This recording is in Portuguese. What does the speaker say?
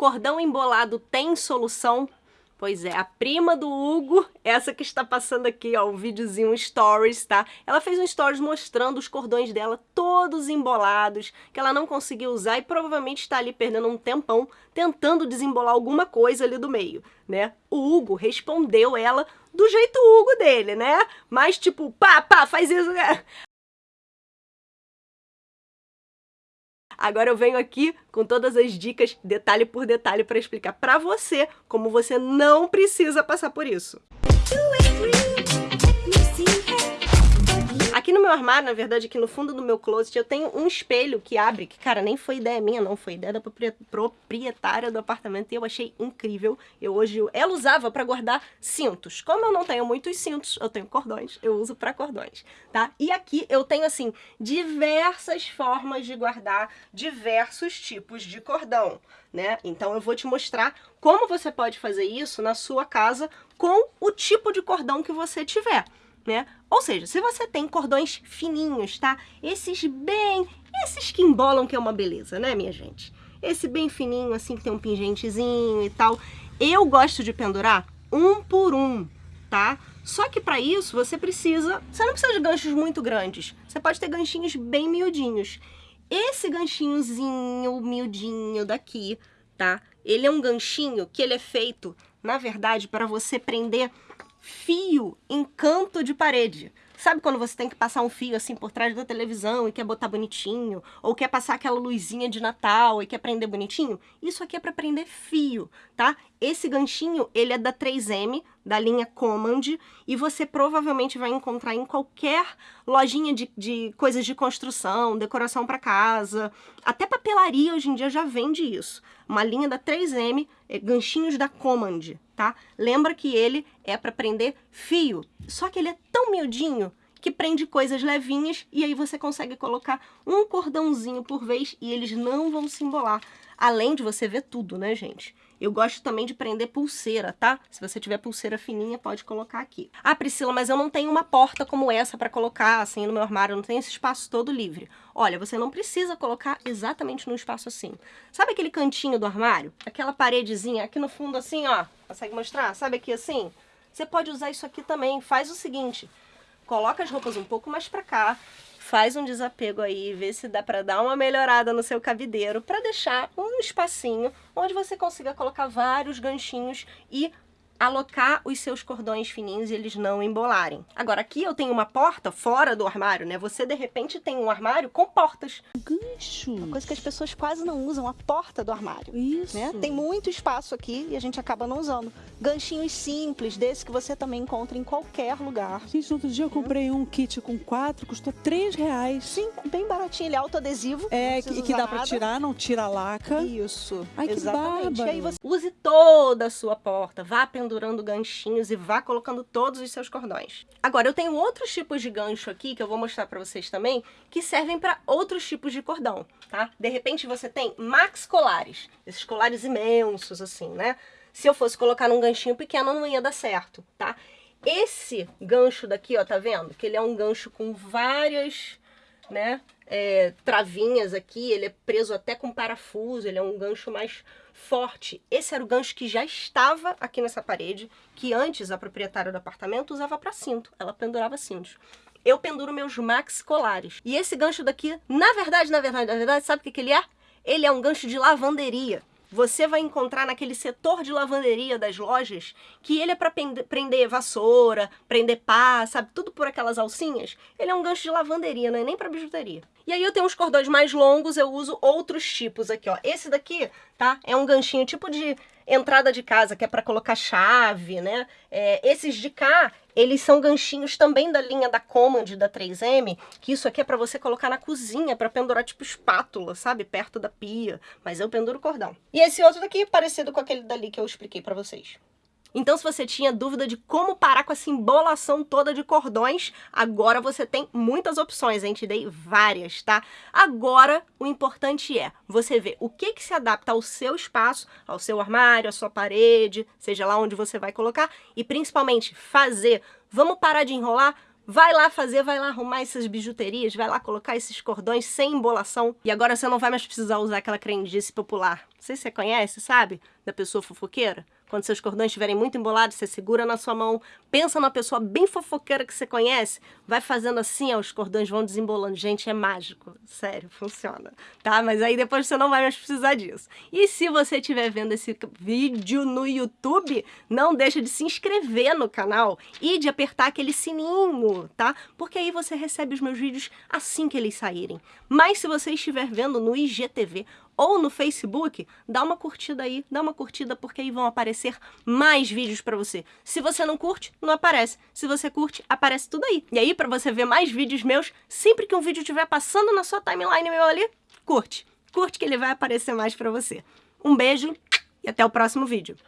Cordão embolado tem solução? Pois é, a prima do Hugo, essa que está passando aqui, ó, um videozinho, um stories, tá? Ela fez um stories mostrando os cordões dela todos embolados, que ela não conseguiu usar e provavelmente está ali perdendo um tempão tentando desembolar alguma coisa ali do meio, né? O Hugo respondeu ela do jeito Hugo dele, né? Mas tipo, pá, pá, faz isso, Agora eu venho aqui com todas as dicas, detalhe por detalhe, para explicar para você como você não precisa passar por isso. Meu armário, na verdade, aqui no fundo do meu closet, eu tenho um espelho que abre, que, cara, nem foi ideia minha, não, foi ideia da proprietária do apartamento e eu achei incrível. Eu hoje, ela usava para guardar cintos. Como eu não tenho muitos cintos, eu tenho cordões, eu uso para cordões, tá? E aqui eu tenho, assim, diversas formas de guardar diversos tipos de cordão, né? Então eu vou te mostrar como você pode fazer isso na sua casa com o tipo de cordão que você tiver né? Ou seja, se você tem cordões fininhos, tá? Esses bem... Esses que embolam que é uma beleza, né, minha gente? Esse bem fininho, assim, que tem um pingentezinho e tal. Eu gosto de pendurar um por um, tá? Só que para isso você precisa... Você não precisa de ganchos muito grandes. Você pode ter ganchinhos bem miudinhos. Esse ganchinhozinho miudinho daqui, tá? Ele é um ganchinho que ele é feito, na verdade, para você prender fio em canto de parede. Sabe quando você tem que passar um fio assim por trás da televisão e quer botar bonitinho? Ou quer passar aquela luzinha de Natal e quer prender bonitinho? Isso aqui é para prender fio, tá? Esse ganchinho, ele é da 3M, da linha Command, e você provavelmente vai encontrar em qualquer lojinha de, de coisas de construção, decoração para casa, até papelaria hoje em dia já vende isso. Uma linha da 3M, é, ganchinhos da Command, tá? Lembra que ele é para prender fio, só que ele é tão miudinho que prende coisas levinhas e aí você consegue colocar um cordãozinho por vez e eles não vão se embolar. Além de você ver tudo, né, gente? Eu gosto também de prender pulseira, tá? Se você tiver pulseira fininha, pode colocar aqui. Ah, Priscila, mas eu não tenho uma porta como essa para colocar assim no meu armário, eu não tenho esse espaço todo livre. Olha, você não precisa colocar exatamente num espaço assim. Sabe aquele cantinho do armário? Aquela paredezinha aqui no fundo assim, ó. Consegue mostrar? Sabe aqui assim? Você pode usar isso aqui também. Faz o seguinte, coloca as roupas um pouco mais para cá, faz um desapego aí, vê se dá para dar uma melhorada no seu cabideiro, para deixar um espacinho onde você consiga colocar vários ganchinhos e alocar os seus cordões fininhos e eles não embolarem. Agora, aqui eu tenho uma porta fora do armário, né? Você, de repente, tem um armário com portas. Gancho. Uma coisa que as pessoas quase não usam, a porta do armário. Isso. Né? Tem muito espaço aqui e a gente acaba não usando. Ganchinhos simples, desse que você também encontra em qualquer lugar. Gente, outro dia eu comprei um kit com quatro, custou três reais. Sim, bem baratinho. Ele é autoadesivo. É, e que dá para tirar, não tira a laca. Isso. Ai, Exatamente. que E aí você use toda a sua porta, vá pendurando ganchinhos e vá colocando todos os seus cordões. Agora, eu tenho outros tipos de gancho aqui, que eu vou mostrar para vocês também, que servem para outros tipos de cordão, tá? De repente você tem max colares, esses colares imensos assim, né? Se eu fosse colocar num ganchinho pequeno, não ia dar certo, tá? Esse gancho daqui, ó, tá vendo? Que ele é um gancho com várias, né, é, travinhas aqui, ele é preso até com parafuso, ele é um gancho mais forte. Esse era o gancho que já estava aqui nessa parede, que antes a proprietária do apartamento usava para cinto, ela pendurava cintos. Eu penduro meus max colares. E esse gancho daqui, na verdade, na verdade, na verdade, sabe o que, que ele é? Ele é um gancho de lavanderia você vai encontrar naquele setor de lavanderia das lojas que ele é para prender vassoura, prender pá, sabe? Tudo por aquelas alcinhas. Ele é um gancho de lavanderia, não é nem para bijuteria. E aí eu tenho uns cordões mais longos, eu uso outros tipos aqui, ó. Esse daqui, tá? É um ganchinho tipo de entrada de casa, que é para colocar chave, né? É, esses de cá, eles são ganchinhos também da linha da Command, da 3M, que isso aqui é para você colocar na cozinha, para pendurar tipo espátula, sabe? Perto da pia, mas eu penduro cordão. E esse outro daqui, parecido com aquele dali que eu expliquei para vocês. Então, se você tinha dúvida de como parar com essa embolação toda de cordões, agora você tem muitas opções, hein? Te dei várias, tá? Agora, o importante é você ver o que, que se adapta ao seu espaço, ao seu armário, à sua parede, seja lá onde você vai colocar, e principalmente fazer. Vamos parar de enrolar? Vai lá fazer, vai lá arrumar essas bijuterias, vai lá colocar esses cordões sem embolação. E agora você não vai mais precisar usar aquela crendice popular. Não sei se você conhece, sabe? Da pessoa fofoqueira. Quando seus cordões estiverem muito embolados, você segura na sua mão, pensa numa pessoa bem fofoqueira que você conhece, vai fazendo assim, ó, os cordões vão desembolando. Gente, é mágico. Sério, funciona. Tá? Mas aí depois você não vai mais precisar disso. E se você estiver vendo esse vídeo no YouTube, não deixa de se inscrever no canal e de apertar aquele sininho, tá? Porque aí você recebe os meus vídeos assim que eles saírem. Mas se você estiver vendo no IGTV ou no Facebook, dá uma curtida aí, dá uma curtida porque aí vão aparecer mais vídeos para você. Se você não curte, não aparece. Se você curte, aparece tudo aí. E aí, para você ver mais vídeos meus, sempre que um vídeo estiver passando na sua timeline meu ali, curte. Curte que ele vai aparecer mais para você. Um beijo e até o próximo vídeo.